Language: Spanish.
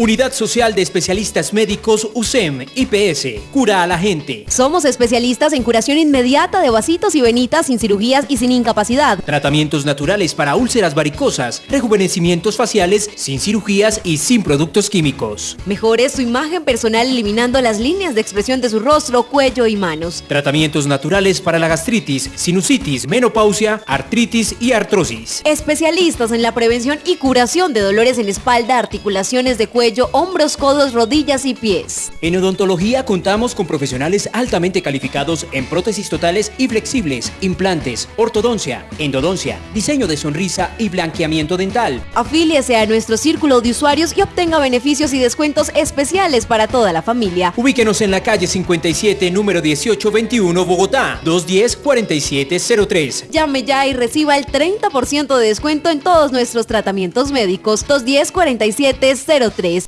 Unidad Social de Especialistas Médicos USEM IPS. Cura a la gente. Somos especialistas en curación inmediata de vasitos y venitas sin cirugías y sin incapacidad. Tratamientos naturales para úlceras varicosas, rejuvenecimientos faciales sin cirugías y sin productos químicos. Mejore su imagen personal eliminando las líneas de expresión de su rostro, cuello y manos. Tratamientos naturales para la gastritis, sinusitis, menopausia, artritis y artrosis. Especialistas en la prevención y curación de dolores en espalda, articulaciones de cuello hombros, codos, rodillas y pies. En odontología contamos con profesionales altamente calificados en prótesis totales y flexibles, implantes, ortodoncia, endodoncia, diseño de sonrisa y blanqueamiento dental. Afíliese a nuestro círculo de usuarios y obtenga beneficios y descuentos especiales para toda la familia. Ubíquenos en la calle 57, número 1821, Bogotá, 210-4703. Llame ya y reciba el 30% de descuento en todos nuestros tratamientos médicos. 210-4703